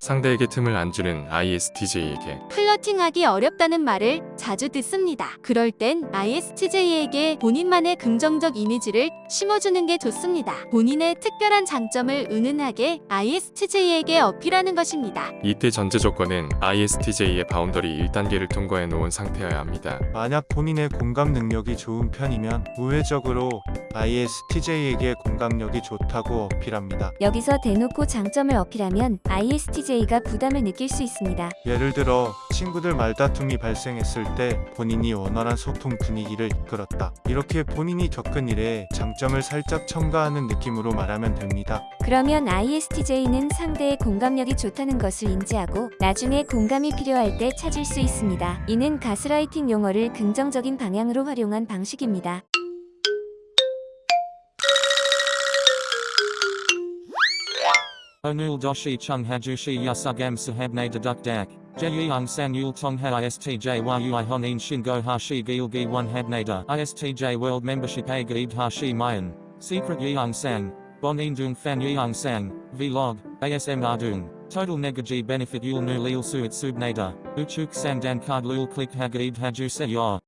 상대에게 틈을 안 주는 ISTJ에게 flirting하기 어렵다는 말을 자주 듣습니다. 그럴 땐 ISTJ에게 본인만의 긍정적 이미지를 심어주는 게 좋습니다. 본인의 특별한 장점을 은은하게 ISTJ에게 어필하는 것입니다. 이때 전제 조건은 ISTJ의 boundary 1단계를 통과해 놓은 상태여야 합니다. 만약 본인의 공감 능력이 좋은 편이면 우회적으로 ISTJ에게 공감력이 좋다고 어필합니다. 여기서 대놓고 장점을 어필하면 ISTJ가 부담을 느낄 수 있습니다. 예를 들어 친구들 말다툼이 발생했을 때 본인이 원활한 소통 분위기를 이끌었다. 이렇게 본인이 겪은 일에 장점을 살짝 첨가하는 느낌으로 말하면 됩니다. 그러면 ISTJ는 상대의 공감력이 좋다는 것을 인지하고 나중에 공감이 필요할 때 찾을 수 있습니다. 이는 가스라이팅 용어를 긍정적인 방향으로 활용한 방식입니다. Onul doshi chung hajushi yasugam sahabne deduk dak. Jeyung san yul tong ha istj yui honin shingo hashi gilgi one habnada. Istj world membership a gaid hashi mayan. Secret yeung sang. Bonin dung fan yeung sang. Vlog. ASM ardung. Total negaji benefit yul nu lil suit subnada. Uchuk sang dan card lul click hagaid haju se yor.